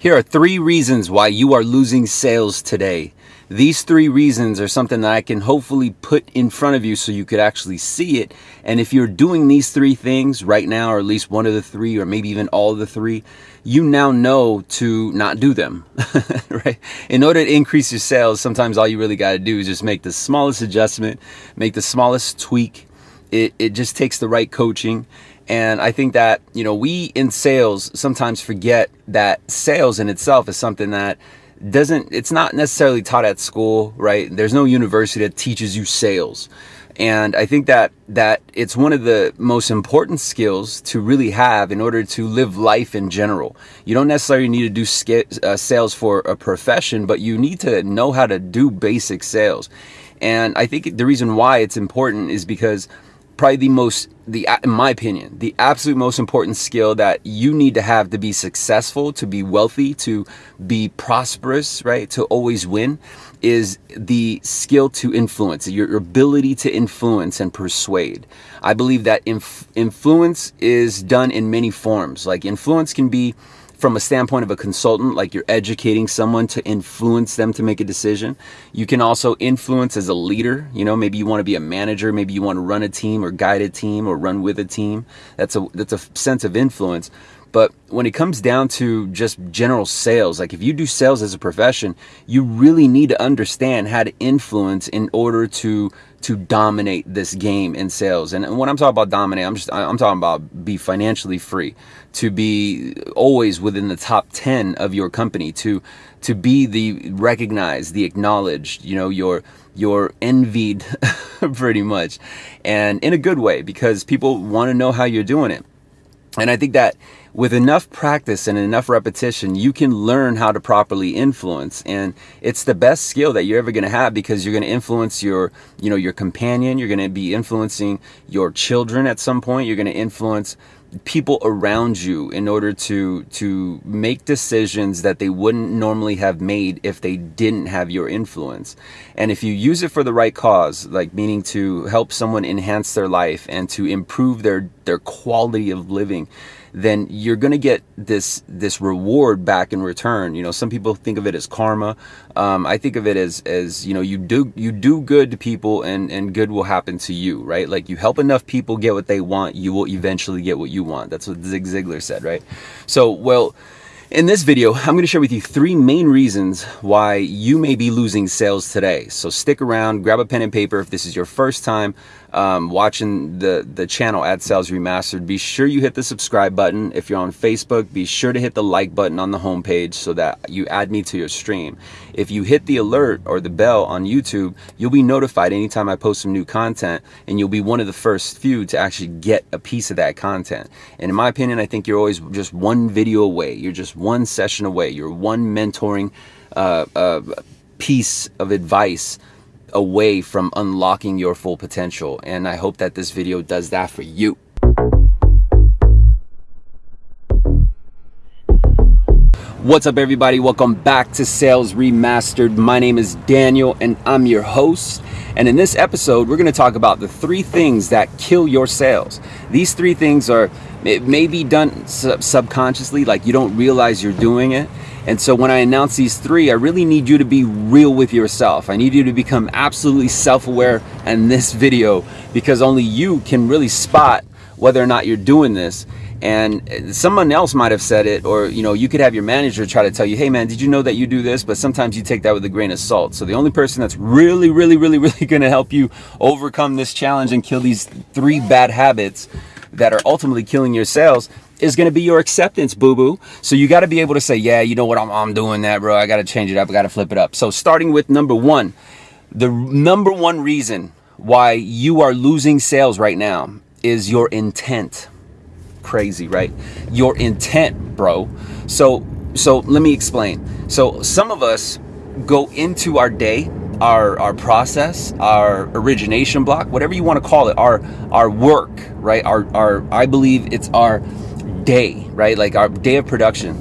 Here are three reasons why you are losing sales today. These three reasons are something that I can hopefully put in front of you so you could actually see it. And if you're doing these three things right now, or at least one of the three, or maybe even all of the three, you now know to not do them, right? In order to increase your sales, sometimes all you really got to do is just make the smallest adjustment, make the smallest tweak. It, it just takes the right coaching. And I think that, you know, we in sales sometimes forget that sales in itself is something that doesn't it's not necessarily taught at school right? There's no university that teaches you sales. And i think that that it's one of the most important skills to really have in order to live life in general. You don't necessarily need to do uh, sales for a profession but you need to know how to do basic sales. And i think the reason why it's important is because probably the most the in my opinion the absolute most important skill that you need to have to be successful to be wealthy to be prosperous right to always win is the skill to influence your ability to influence and persuade. I believe that inf- influence is done in many forms. Like influence can be from a standpoint of a consultant, like you're educating someone to influence them to make a decision. You can also influence as a leader. You know, maybe you want to be a manager, maybe you want to run a team or guide a team or run with a team. That's a that's a sense of influence. But when it comes down to just general sales, like if you do sales as a profession, you really need to understand how to influence in order to to dominate this game in sales. And when I'm talking about dominate, I'm just I'm talking about be financially free, to be always within the top 10 of your company, to to be the recognized, the acknowledged, you know, your you're envied pretty much and in a good way because people want to know how you're doing it. And I think that with enough practice and enough repetition, you can learn how to properly influence. And it's the best skill that you're ever going to have because you're going to influence your, you know, your companion. You're going to be influencing your children at some point. You're going to influence people around you in order to to make decisions that they wouldn't normally have made if they didn't have your influence and if you use it for the right cause like meaning to help someone enhance their life and to improve their their quality of living then you're going to get this this reward back in return. You know, some people think of it as karma. Um, I think of it as as you know, you do you do good to people, and and good will happen to you, right? Like you help enough people get what they want, you will eventually get what you want. That's what Zig Ziglar said, right? So, well. In this video, I'm going to share with you three main reasons why you may be losing sales today. So stick around, grab a pen and paper if this is your first time um, watching the, the channel at Sales Remastered, be sure you hit the subscribe button. If you're on Facebook, be sure to hit the like button on the homepage so that you add me to your stream. If you hit the alert or the bell on YouTube, you'll be notified anytime I post some new content and you'll be one of the first few to actually get a piece of that content. And in my opinion, I think you're always just one video away. You're just one session away. You're one mentoring uh, uh, piece of advice away from unlocking your full potential. And I hope that this video does that for you. What's up, everybody? Welcome back to Sales Remastered. My name is Daniel, and I'm your host. And in this episode, we're going to talk about the three things that kill your sales. These three things are, it may be done sub- subconsciously, like you don't realize you're doing it. And so when I announce these three, I really need you to be real with yourself. I need you to become absolutely self-aware in this video because only you can really spot whether or not you're doing this. And someone else might have said it, or you know, you could have your manager try to tell you, "Hey, man, did you know that you do this?" But sometimes you take that with a grain of salt. So the only person that's really, really, really, really going to help you overcome this challenge and kill these three bad habits that are ultimately killing your sales is going to be your acceptance, boo boo. So you got to be able to say, yeah, you know what, I'm, I'm doing that, bro. I got to change it up. I got to flip it up. So starting with number one, the number one reason why you are losing sales right now is your intent. Crazy, right? Your intent, bro. So, so let me explain. So some of us go into our day our our process, our origination block, whatever you want to call it, our our work, right? Our our I believe it's our day, right? Like our day of production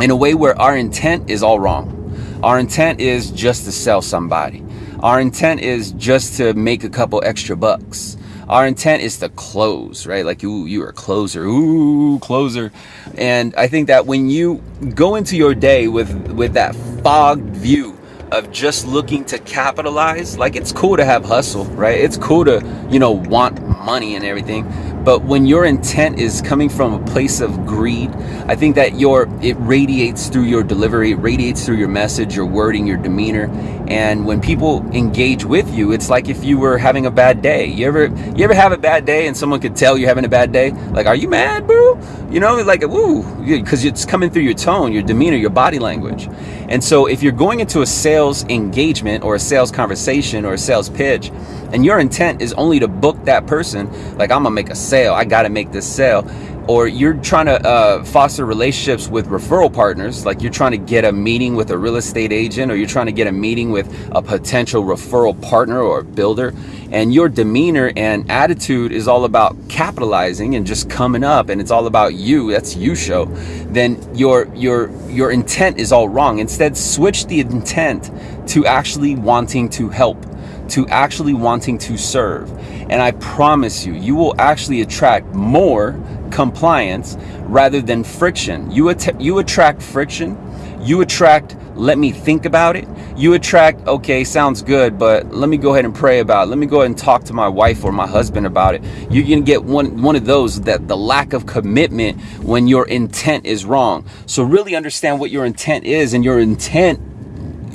in a way where our intent is all wrong. Our intent is just to sell somebody. Our intent is just to make a couple extra bucks. Our intent is to close, right? Like, ooh, you're a closer, ooh, closer. And I think that when you go into your day with with that fogged view of just looking to capitalize, like it's cool to have hustle, right? It's cool to, you know, want money and everything. But when your intent is coming from a place of greed, I think that your it radiates through your delivery, it radiates through your message, your wording, your demeanor. And when people engage with you, it's like if you were having a bad day. You ever you ever have a bad day and someone could tell you're having a bad day? Like, are you mad, bro? You know, like woo, because it's coming through your tone, your demeanor, your body language. And so if you're going into a sales engagement or a sales conversation or a sales pitch, and your intent is only to book that person, like I'm gonna make a sale, I gotta make this sale, or you're trying to uh, foster relationships with referral partners, like you're trying to get a meeting with a real estate agent, or you're trying to get a meeting with a potential referral partner or builder, and your demeanor and attitude is all about capitalizing and just coming up, and it's all about you. That's you show. Then your your your intent is all wrong. Instead, switch the intent to actually wanting to help to actually wanting to serve. And I promise you, you will actually attract more compliance rather than friction. You, att- you attract friction, you attract let me think about it. You attract, okay, sounds good, but let me go ahead and pray about it. Let me go ahead and talk to my wife or my husband about it. You're gonna get one one of those that the lack of commitment when your intent is wrong. So really understand what your intent is, and your intent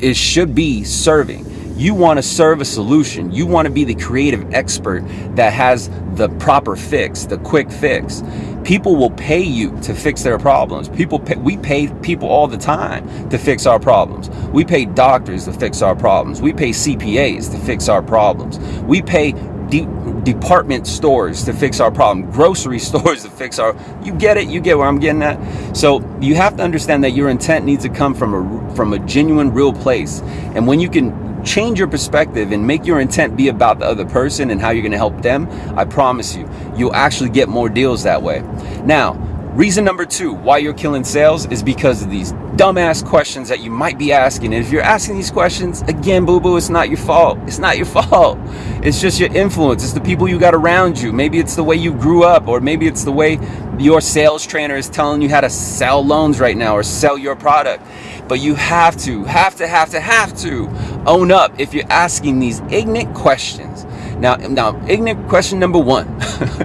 is should be serving. You want to serve a solution. You want to be the creative expert that has the proper fix, the quick fix. People will pay you to fix their problems. People pay, we pay people all the time to fix our problems. We pay doctors to fix our problems. We pay CPAs to fix our problems. We pay de- department stores to fix our problem, grocery stores to fix our. You get it. You get where I'm getting at. So you have to understand that your intent needs to come from a from a genuine, real place. And when you can change your perspective and make your intent be about the other person and how you're going to help them, I promise you, you'll actually get more deals that way. Now, reason number two why you're killing sales is because of these dumbass questions that you might be asking. And if you're asking these questions, again, boo boo, it's not your fault. It's not your fault. It's just your influence. It's the people you got around you. Maybe it's the way you grew up, or maybe it's the way your sales trainer is telling you how to sell loans right now or sell your product. But you have to, have to, have to, have to own up if you're asking these ignorant questions. Now, now, ignorant question number one.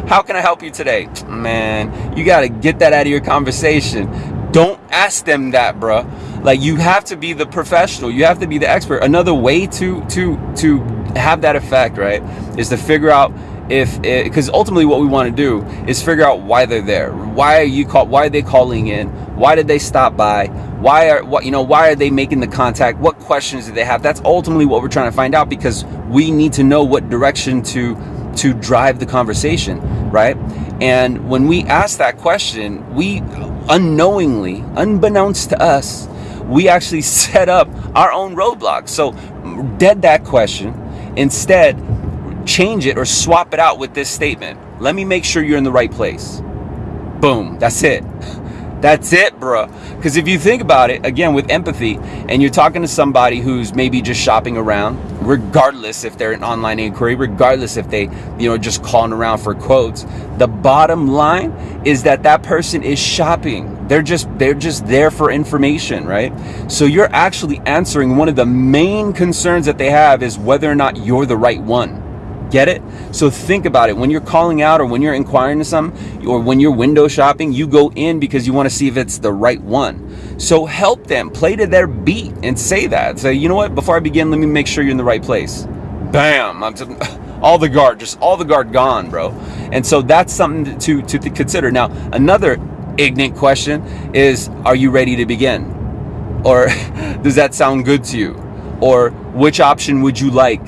How can I help you today? Man, you got to get that out of your conversation. Don't ask them that, bro. Like you have to be the professional. You have to be the expert. Another way to to to have that effect, right, is to figure out if eh, because ultimately what we want to do is figure out why they're there why are you call why are they calling in why did they stop by why are what you know why are they making the contact what questions do they have that's ultimately what we're trying to find out because we need to know what direction to to drive the conversation right and when we ask that question we unknowingly unbeknownst to us we actually set up our own roadblocks so dead that question instead change it or swap it out with this statement. Let me make sure you're in the right place. Boom. That's it. That's it, bro. Because if you think about it, again, with empathy, and you're talking to somebody who's maybe just shopping around, regardless if they're an online inquiry, regardless if they, you know, just calling around for quotes, the bottom line is that that person is shopping. They're just they're just there for information, right? So you're actually answering one of the main concerns that they have is whether or not you're the right one. Get it? So think about it. When you're calling out or when you're inquiring to some or when you're window shopping, you go in because you want to see if it's the right one. So help them play to their beat and say that. Say, you know what? Before I begin, let me make sure you're in the right place. Bam! I'm just, all the guard, just all the guard gone, bro. And so that's something to, to, to consider. Now, another ignorant question is, are you ready to begin? Or does that sound good to you? Or which option would you like?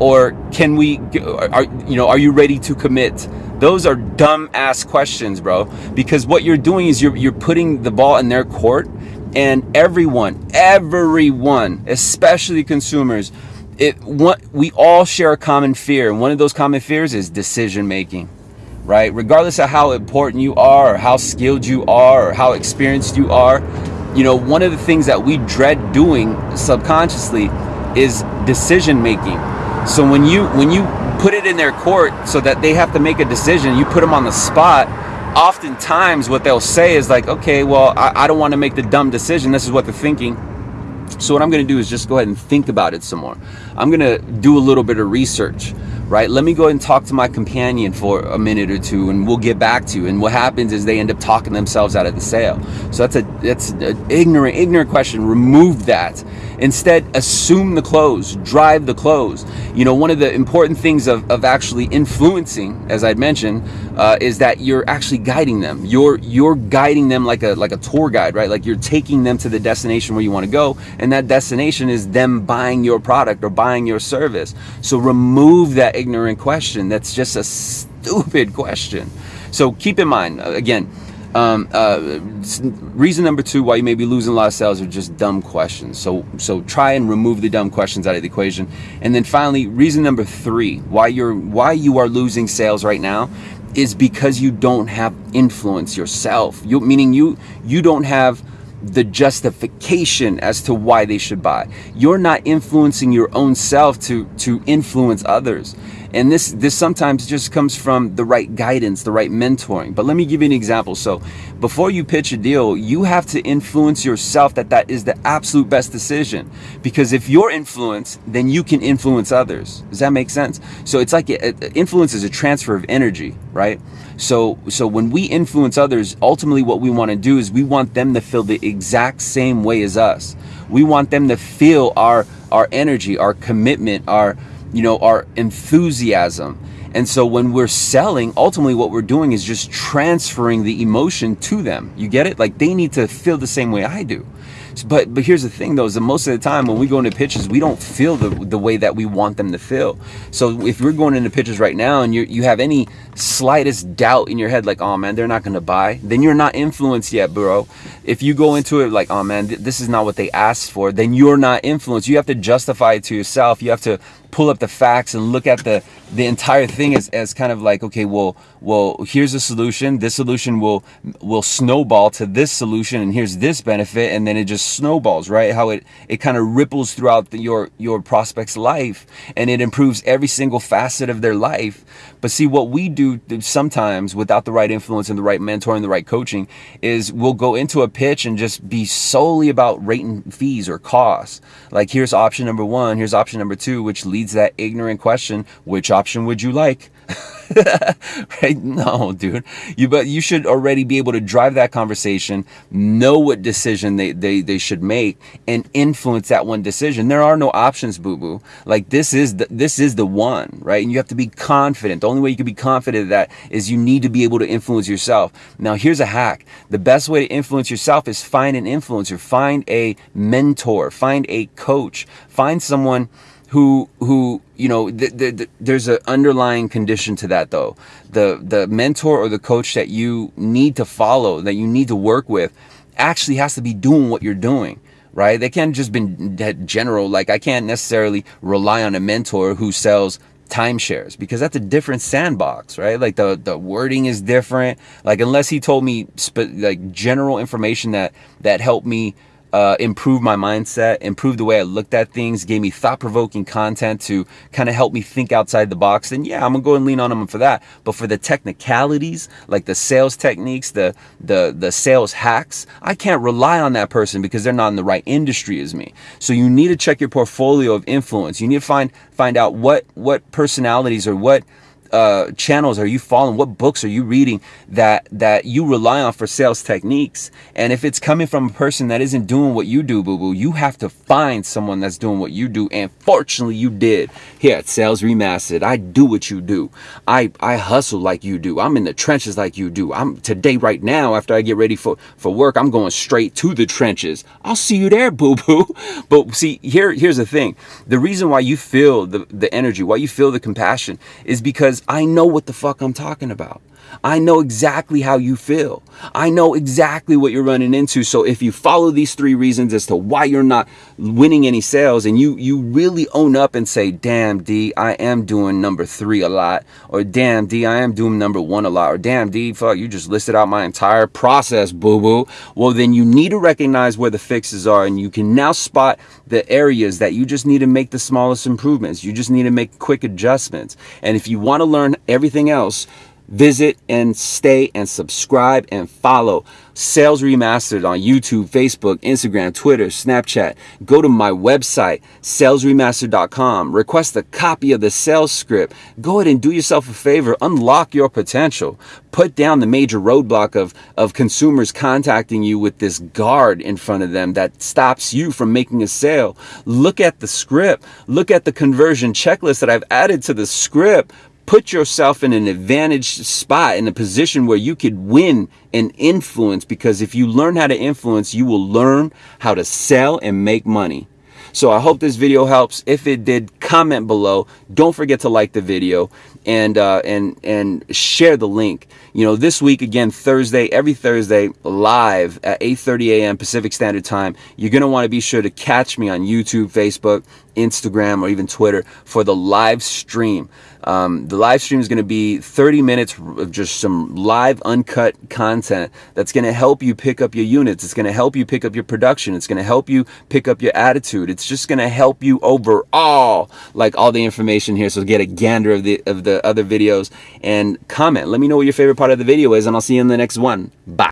Or can we are you know are you ready to commit? Those are dumb ass questions bro because what you're doing is you're you're putting the ball in their court and everyone everyone especially consumers it what we all share a common fear and one of those common fears is decision making right? Regardless of how important you are or how skilled you are or how experienced you are you know one of the things that we dread doing subconsciously is decision making so when you when you put it in their court so that they have to make a decision. You put them on the spot. Oftentimes, what they'll say is like, okay, well, I, I don't want to make the dumb decision. This is what they're thinking. So, what I'm going to do is just go ahead and think about it some more. I'm going to do a little bit of research right? Let me go and talk to my companion for a minute or two, and we'll get back to you. And what happens is they end up talking themselves out of the sale. So that's a that's an ignorant ignorant question. Remove that. Instead, assume the close, drive the close. You know, one of the important things of, of actually influencing, as I'd mentioned, uh, is that you're actually guiding them. You're you're guiding them like a like a tour guide, right? Like you're taking them to the destination where you want to go, and that destination is them buying your product or buying your service. So remove that ignorant question. That's just a stupid question. So keep in mind, uh, again, um, uh, reason number two why you may be losing a lot of sales are just dumb questions. So, so try and remove the dumb questions out of the equation. And then finally, reason number three why you're why you are losing sales right now is because you don't have influence yourself. You meaning you you don't have the justification as to why they should buy. You're not influencing your own self to to influence others. And this this sometimes just comes from the right guidance, the right mentoring. But let me give you an example. So, before you pitch a deal, you have to influence yourself that that is the absolute best decision. Because if you're influenced, then you can influence others. Does that make sense? So it's like influence is a transfer of energy, right? So so when we influence others, ultimately what we want to do is we want them to feel the exact same way as us. We want them to feel our our energy, our commitment, our you know, our enthusiasm. And so when we're selling, ultimately what we're doing is just transferring the emotion to them. You get it? Like they need to feel the same way I do. But but here's the thing though, is that most of the time when we go into pitches, we don't feel the the way that we want them to feel. So if we're going into pitches right now and you you have any slightest doubt in your head, like, oh man, they're not gonna buy, then you're not influenced yet, bro. If you go into it like, oh man, th- this is not what they asked for, then you're not influenced. You have to justify it to yourself. You have to pull up the facts and look at the the entire thing as, as kind of like okay well well here's a solution. This solution will will snowball to this solution and here's this benefit and then it just snowballs right? How it it kind of ripples throughout the, your your prospect's life and it improves every single facet of their life. But see what we do sometimes without the right influence and the right mentor and the right coaching is we'll go into a pitch and just be solely about rating fees or costs. Like here's option number one here's option number two which leads leads that ignorant question, which option would you like? right? No, dude. You but you should already be able to drive that conversation, know what decision they, they, they should make, and influence that one decision. There are no options, boo boo. Like this is the this is the one, right? And you have to be confident. The only way you can be confident of that is you need to be able to influence yourself. Now here's a hack. The best way to influence yourself is find an influencer, find a mentor, find a coach, find someone who who you know th- th- th- there's an underlying condition to that though. The the mentor or the coach that you need to follow that you need to work with actually has to be doing what you're doing right? They can't just be general like i can't necessarily rely on a mentor who sells timeshares because that's a different sandbox right? Like the the wording is different. Like unless he told me like general information that that helped me uh, improved my mindset, improved the way I looked at things, gave me thought provoking content to kind of help me think outside the box, then yeah, I'm gonna go and lean on them for that. But for the technicalities, like the sales techniques, the the the sales hacks, I can't rely on that person because they're not in the right industry as me. So you need to check your portfolio of influence. You need to find find out what what personalities or what uh, channels are you following? What books are you reading that that you rely on for sales techniques? And if it's coming from a person that isn't doing what you do, boo boo, you have to find someone that's doing what you do. And fortunately, you did. Here at Sales Remastered, I do what you do. I I hustle like you do. I'm in the trenches like you do. I'm today right now after I get ready for for work. I'm going straight to the trenches. I'll see you there, boo boo. But see, here here's the thing. The reason why you feel the the energy, why you feel the compassion, is because because I know what the fuck I'm talking about. I know exactly how you feel. I know exactly what you're running into. So if you follow these three reasons as to why you're not winning any sales and you you really own up and say, "Damn, D, I am doing number 3 a lot," or "Damn, D, I am doing number 1 a lot," or "Damn, D, fuck, you just listed out my entire process, boo-boo." Well, then you need to recognize where the fixes are and you can now spot the areas that you just need to make the smallest improvements. You just need to make quick adjustments. And if you want to learn everything else, visit and stay and subscribe and follow Sales Remastered on YouTube, Facebook, Instagram, Twitter, Snapchat. Go to my website, salesremastered.com. Request a copy of the sales script. Go ahead and do yourself a favor. Unlock your potential. Put down the major roadblock of, of consumers contacting you with this guard in front of them that stops you from making a sale. Look at the script. Look at the conversion checklist that I've added to the script put yourself in an advantaged spot in a position where you could win and influence because if you learn how to influence, you will learn how to sell and make money. So I hope this video helps. If it did, comment below. Don't forget to like the video and uh, and and share the link. You know, this week again, Thursday, every Thursday, live at 8:30 a.m. Pacific Standard Time. You're gonna want to be sure to catch me on YouTube, Facebook, Instagram, or even Twitter for the live stream. Um, the live stream is going to be 30 minutes of just some live, uncut content that's going to help you pick up your units. It's going to help you pick up your production. It's going to help you pick up your attitude. It's just going to help you overall, like all the information here. So get a gander of the of the other videos and comment. Let me know what your favorite part of the video is, and I'll see you in the next one. Bye.